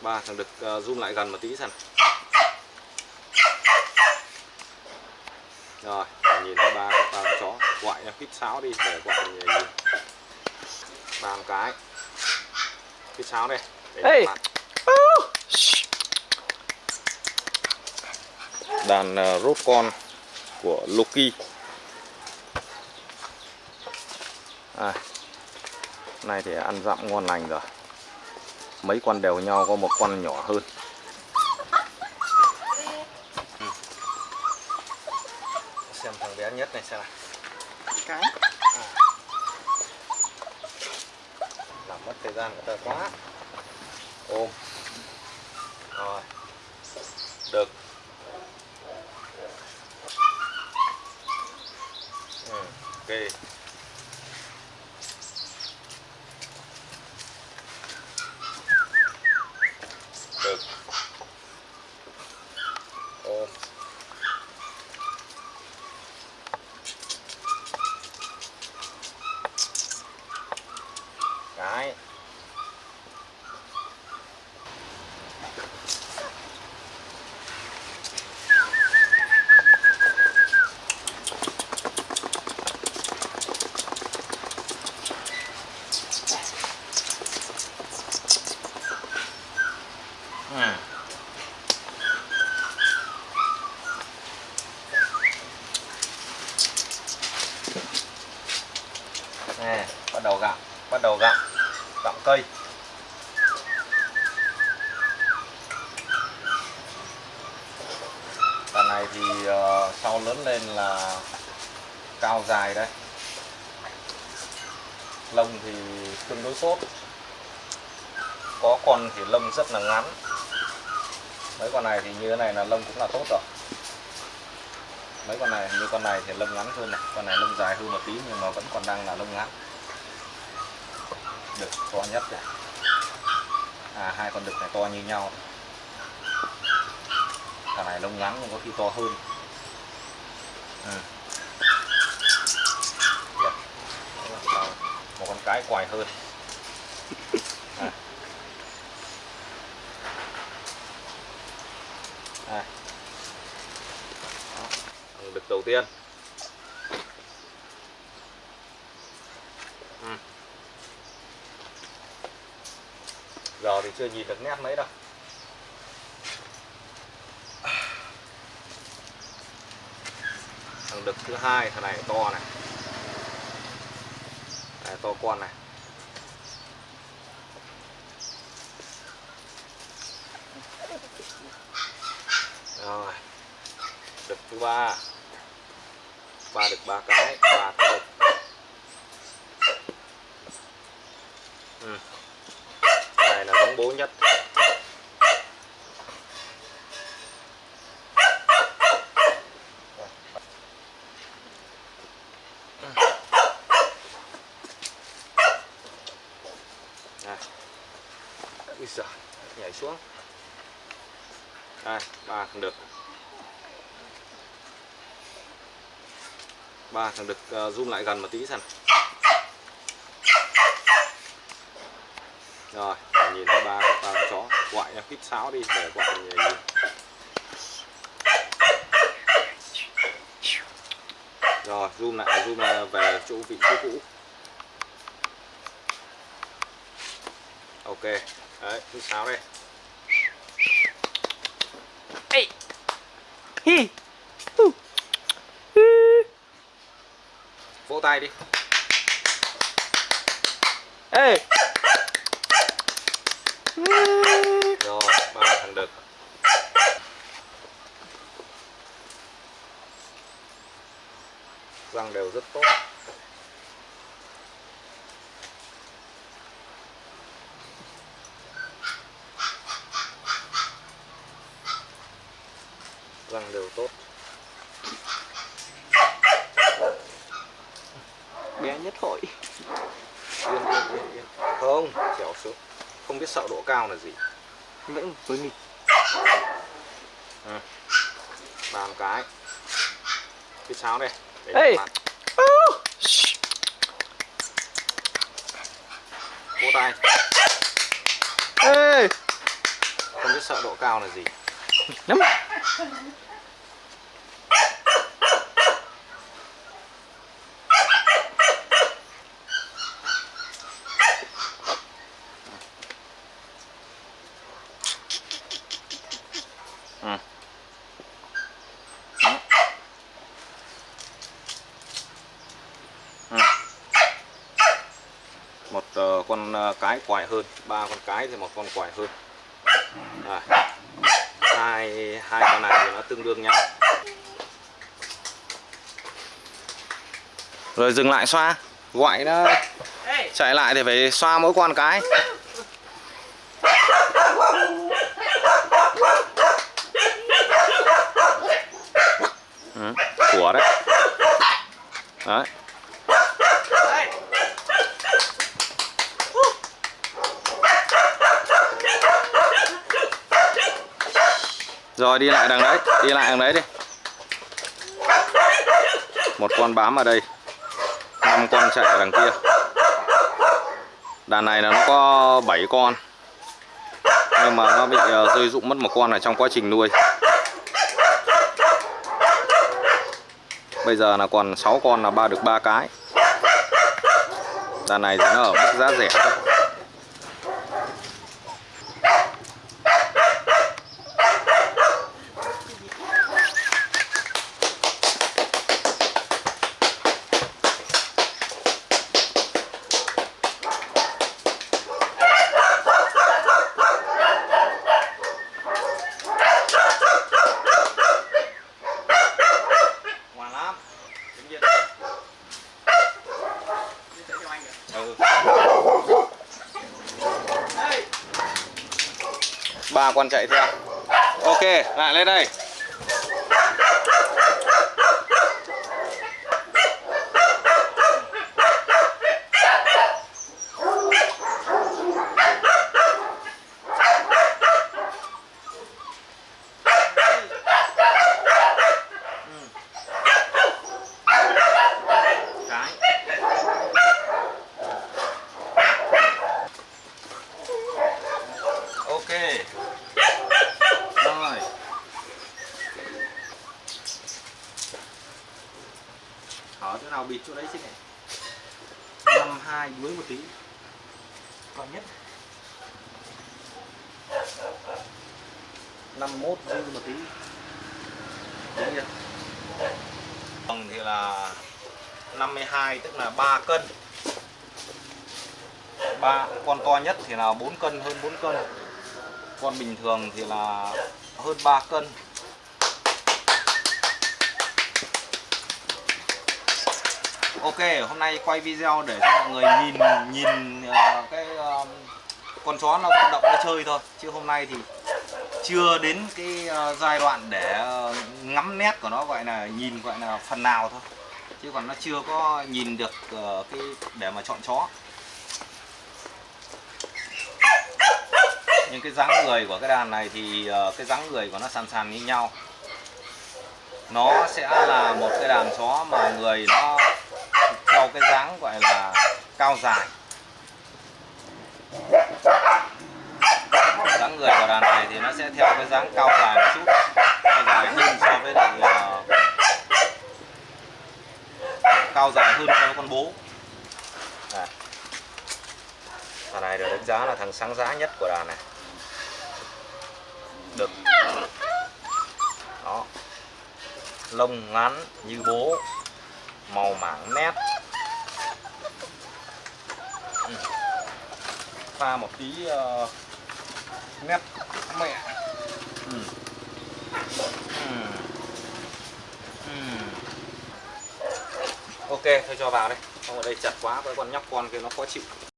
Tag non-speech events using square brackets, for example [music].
ba thằng đực uh, zoom lại gần một tí xem. Rồi nhìn thấy ba ba con chó quại hít sáo đi để quại nhìn. Ba một cái. Hít sáo đây để bạn. đàn uh, rốt con của Loki. À, này thì ăn dặm ngon lành rồi mấy con đều nhau có một con nhỏ hơn. Ừ. xem thằng bé nhất này xem nào. Cái. Làm mất thời gian của ta quá. Ôm. Rồi. Được. Ừ, ok được ôm cái Ừ. Nè, bắt đầu gặm, bắt đầu gặm, gặm cây. Đàn này thì ờ, sau lớn lên là cao dài đây. Lông thì tương đối tốt. Có con thì lông rất là ngắn. Mấy con này thì như thế này là lông cũng là tốt rồi. Mấy con này như con này thì lông ngắn hơn này, con này lông dài hơn một tí nhưng mà vẫn còn đang là lông ngắn. Đực to nhất này. À hai con đực này to như nhau. Thằng này lông ngắn nhưng có khi to hơn. à. Một con cái quài hơn. À. À. Đực đầu tiên. Ừ. Giờ thì chưa nhìn được nét mấy đâu. Đực thứ hai, thằng này to này. Này, to con này. Rồi. Đực thứ ba. Ba đực ba cái, ba thằng đực. Ừ. Này là giống bố nhất. Xuống. Đây, ba thằng đực. Ba thằng đực uh, zoom lại gần một tí xem. Rồi, nhìn thấy ba ba con chó quại hít sáo đi để quại nhìn. Rồi, zoom lại, zoom lại về chỗ vị trí cũ. Ok, đấy, hít sáo đây. Ê. Hi. Vỗ tay đi. Ê. Rồi, ba thằng đực. Răng đều rất tốt. Răng đều tốt. Bé nhất hội. Yên yên yên yên. Không, trèo xuống. Không biết sợ độ cao là gì. Vẫn với nghịch. Một cái. Cái sáo đây. Để Ê. bạn. Vỗ tay. Ê. cao là gì Lắm con ờ, cái quài hơn ba con cái thì một con quài hơn. À. hai hai con này thì nó tương đương nhau. Rồi dừng lại xoa. Gọi nó chạy lại thì phải xoa mỗi con cái. Ừ, của đấy. Đấy rồi, đi lại đằng đấy, đi lại đằng đấy đi. Một con bám ở đây, năm con chạy ở đằng kia. Đàn này là nó có 7 con, nhưng mà nó bị ờ, rơi rụng mất một con ở trong quá trình nuôi. Bây giờ là còn 6 con là ba được ba cái. Đàn này thì nó ở mức giá rẻ thôi. Con chạy theo. Ok lại lên đây. Chỗ đấy xin này. [laughs] Năm hai dưới một tí. Còn nhất. Năm mốt dư một tí. Đúng chưa? Vâng thì là 52 tức là 3 cân. Ba con to nhất thì là 4 cân hơn 4 cân. Con bình thường thì là hơn 3 cân Ok hôm nay quay video để cho mọi người nhìn nhìn uh, cái uh, con chó nó vận động nó chơi thôi. Chứ hôm nay thì chưa đến cái uh, giai đoạn để uh, ngắm nét của nó gọi là nhìn gọi là phần nào thôi. Chứ còn nó chưa có nhìn được uh, cái để mà chọn chó. Nhưng cái dáng người của cái đàn này thì uh, cái dáng người của nó sàn sàn như nhau. Nó sẽ là một cái đàn chó mà người nó theo cái dáng gọi là cao dài. Dáng người của đàn này thì nó sẽ theo cái dáng cao dài một chút, cao dài hơn so với lại ờ, cao dài hơn so với con bố. À. thằng này được đánh giá là thằng sáng giá nhất của đàn này. Được. Đó. Lông ngắn như bố, màu mảng nét. Pha một tí ờ, uh, nét mẹ ừ. Ừ. Ừ. ok thôi cho vào đây không ở đây chặt quá với con nhóc con kia nó khó chịu